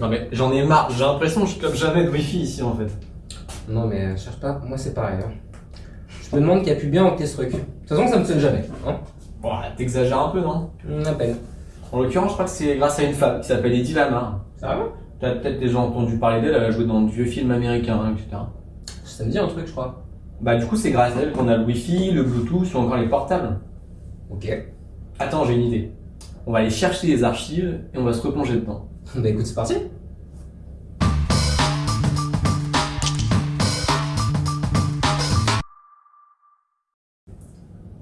Non mais j'en ai marre, j'ai l'impression que je clope jamais de wifi ici en fait. Non mais euh, cherche pas, moi c'est pareil. hein. Je me demande qui a pu bien opter ce truc. De toute façon ça me sonne jamais. Hein Bon, t'exagères un peu non? On appelle. En l'occurrence, je crois que c'est grâce à une femme qui s'appelle Eddie Lamar. Ça va? T'as peut-être déjà entendu parler d'elle, elle a joué dans de vieux films américains, hein, etc. Ça me dit un truc je crois. Bah du coup, c'est grâce à elle qu'on a le wifi, le bluetooth ou encore les portables. Ok. Attends, j'ai une idée. On va aller chercher les archives et on va se replonger dedans. Bah écoute c'est parti.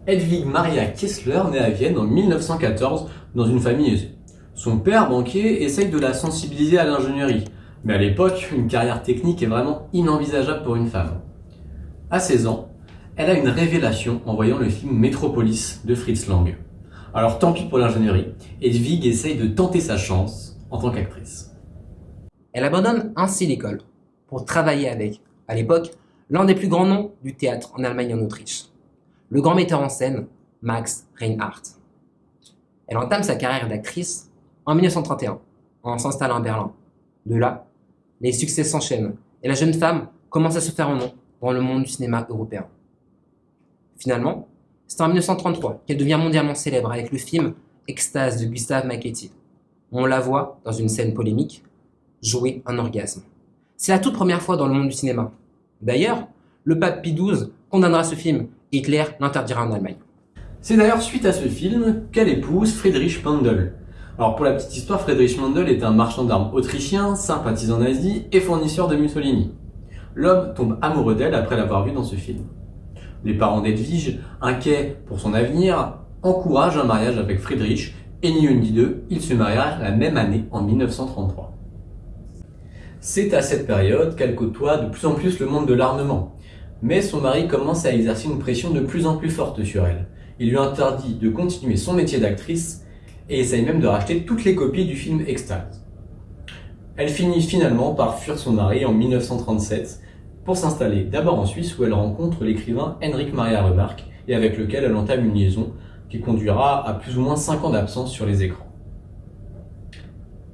Hedwig Maria Kessler naît à Vienne en 1914 dans une famille aisée. Son père, banquier, essaye de la sensibiliser à l'ingénierie, mais à l'époque, une carrière technique est vraiment inenvisageable pour une femme. À 16 ans, elle a une révélation en voyant le film Metropolis de Fritz Lang. Alors tant pis pour l'ingénierie, Hedwig essaye de tenter sa chance en tant qu'actrice. Elle abandonne ainsi l'école pour travailler avec, à l'époque, l'un des plus grands noms du théâtre en Allemagne et en Autriche, le grand metteur en scène Max Reinhardt. Elle entame sa carrière d'actrice en 1931 en s'installant à Berlin. De là, les succès s'enchaînent et la jeune femme commence à se faire un nom dans le monde du cinéma européen. Finalement, c'est en 1933 qu'elle devient mondialement célèbre avec le film Extase de Gustave Macchetti. On la voit dans une scène polémique jouer un orgasme. C'est la toute première fois dans le monde du cinéma. D'ailleurs, le pape Pie XII condamnera ce film Hitler l'interdira en Allemagne. C'est d'ailleurs suite à ce film qu'elle épouse Friedrich Mandel. Alors pour la petite histoire, Friedrich Mandel est un marchand d'armes autrichien, sympathisant nazi et fournisseur de Mussolini. L'homme tombe amoureux d'elle après l'avoir vue dans ce film. Les parents d'Edwige, inquiets pour son avenir, encouragent un mariage avec Friedrich et ni une ni deux, ils se marièrent la même année en 1933. C'est à cette période qu'elle côtoie de plus en plus le monde de l'armement. Mais son mari commence à exercer une pression de plus en plus forte sur elle. Il lui interdit de continuer son métier d'actrice et essaye même de racheter toutes les copies du film Extase. Elle finit finalement par fuir son mari en 1937 pour s'installer d'abord en Suisse où elle rencontre l'écrivain Henrik Maria Remarque et avec lequel elle entame une liaison qui conduira à plus ou moins 5 ans d'absence sur les écrans.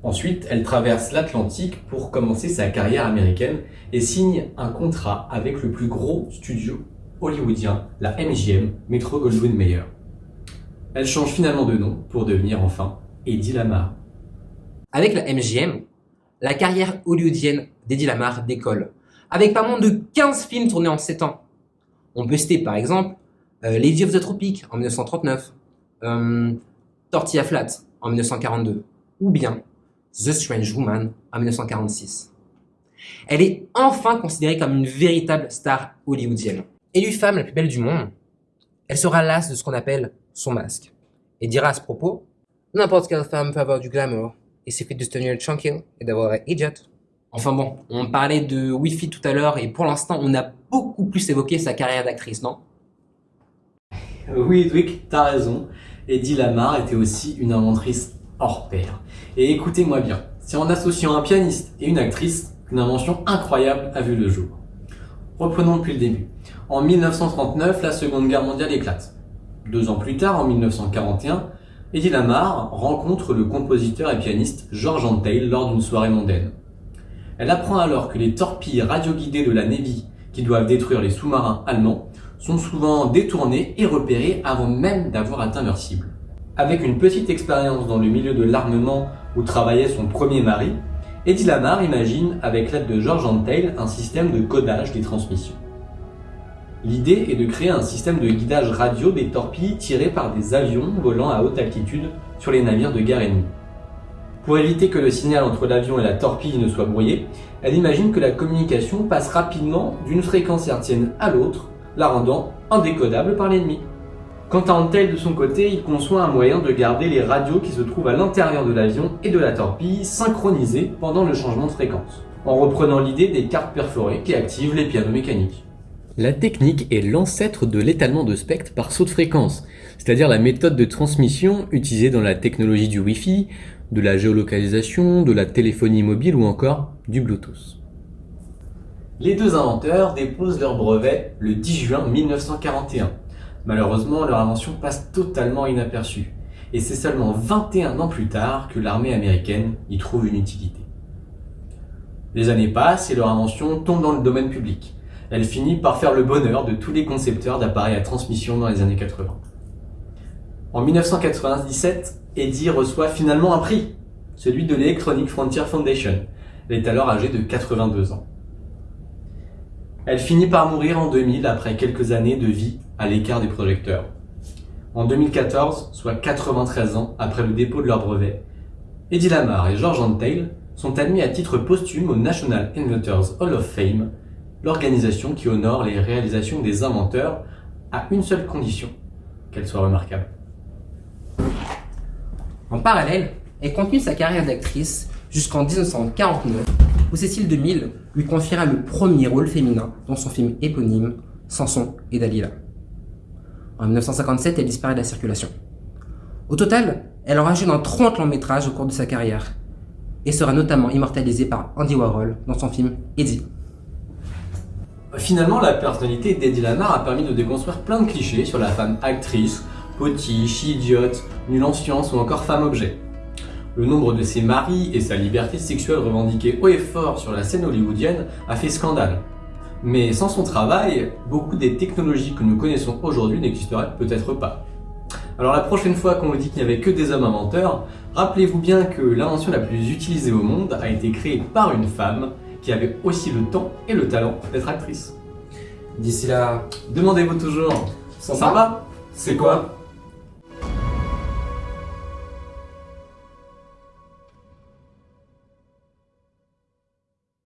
Ensuite, elle traverse l'Atlantique pour commencer sa carrière américaine et signe un contrat avec le plus gros studio hollywoodien, la MGM, Metro Goldwyn Mayer. Elle change finalement de nom pour devenir enfin Eddie Lamar. Avec la MGM, la carrière hollywoodienne d'Eddie Lamar décolle, avec pas moins de 15 films tournés en 7 ans. On peut par exemple Lady of the Tropic en 1939, euh, Tortilla Flat en 1942, ou bien The Strange Woman en 1946. Elle est enfin considérée comme une véritable star hollywoodienne. Élue femme la plus belle du monde, elle sera lasse de ce qu'on appelle son masque, et dira à ce propos N'importe quelle femme peut avoir du glamour, il suffit de se tenir tranquille et d'avoir un idiot. Enfin bon, on parlait de Wi-Fi tout à l'heure, et pour l'instant, on a beaucoup plus évoqué sa carrière d'actrice, non? Oui, Edwick, t'as raison. Eddie Lamar était aussi une inventrice hors pair. Et écoutez-moi bien, c'est en associant un pianiste et une actrice qu'une invention incroyable a vu le jour. Reprenons depuis le début. En 1939, la Seconde Guerre mondiale éclate. Deux ans plus tard, en 1941, Eddie Lamar rencontre le compositeur et pianiste George Antheil lors d'une soirée mondaine. Elle apprend alors que les torpilles radioguidées de la Navy, qui doivent détruire les sous-marins allemands, sont souvent détournées et repérées avant même d'avoir atteint leur cible. Avec une petite expérience dans le milieu de l'armement où travaillait son premier mari, Eddie Lamar imagine, avec l'aide de George Antheil, un système de codage des transmissions. L'idée est de créer un système de guidage radio des torpilles tirées par des avions volant à haute altitude sur les navires de guerre ennemis. Pour éviter que le signal entre l'avion et la torpille ne soit brouillé, elle imagine que la communication passe rapidement d'une fréquence hertzienne à l'autre, la rendant indécodable par l'ennemi. Quant à Antel de son côté, il conçoit un moyen de garder les radios qui se trouvent à l'intérieur de l'avion et de la torpille synchronisées pendant le changement de fréquence, en reprenant l'idée des cartes perforées qui activent les pianos mécaniques. La technique est l'ancêtre de l'étalement de spectre par saut de fréquence, c'est-à-dire la méthode de transmission utilisée dans la technologie du Wi-Fi, de la géolocalisation, de la téléphonie mobile ou encore du Bluetooth. Les deux inventeurs déposent leur brevet le 10 juin 1941. Malheureusement, leur invention passe totalement inaperçue, et c'est seulement 21 ans plus tard que l'armée américaine y trouve une utilité. Les années passent et leur invention tombe dans le domaine public. Elle finit par faire le bonheur de tous les concepteurs d'appareils à transmission dans les années 80. En 1997, Eddie reçoit finalement un prix, celui de l'Electronic Frontier Foundation. Elle est alors âgée de 82 ans. Elle finit par mourir en 2000 après quelques années de vie à l'écart des projecteurs. En 2014, soit 93 ans après le dépôt de leur brevet, Eddie Lamar et George Antheil sont admis à titre posthume au National Inventors Hall of Fame, l'organisation qui honore les réalisations des inventeurs à une seule condition, qu'elles soient remarquables. En parallèle, elle continue sa carrière d'actrice jusqu'en 1949, où Cécile DeMille lui confiera le premier rôle féminin dans son film éponyme Samson et Dalila. En 1957, elle disparaît de la circulation. Au total, elle aura joué dans 30 longs métrages au cours de sa carrière et sera notamment immortalisée par Andy Warhol dans son film Eddie. Finalement, la personnalité d'Eddie Lamar a permis de déconstruire plein de clichés sur la femme actrice, potiche, idiote, nulle en science ou encore femme objet. Le nombre de ses maris et sa liberté sexuelle revendiquée haut et fort sur la scène hollywoodienne a fait scandale. Mais sans son travail, beaucoup des technologies que nous connaissons aujourd'hui n'existeraient peut-être pas. Alors la prochaine fois qu'on vous dit qu'il n'y avait que des hommes inventeurs, rappelez-vous bien que l'invention la plus utilisée au monde a été créée par une femme qui avait aussi le temps et le talent d'être actrice. D'ici là, Demandez-vous toujours, Sympa sympa C'est quoi?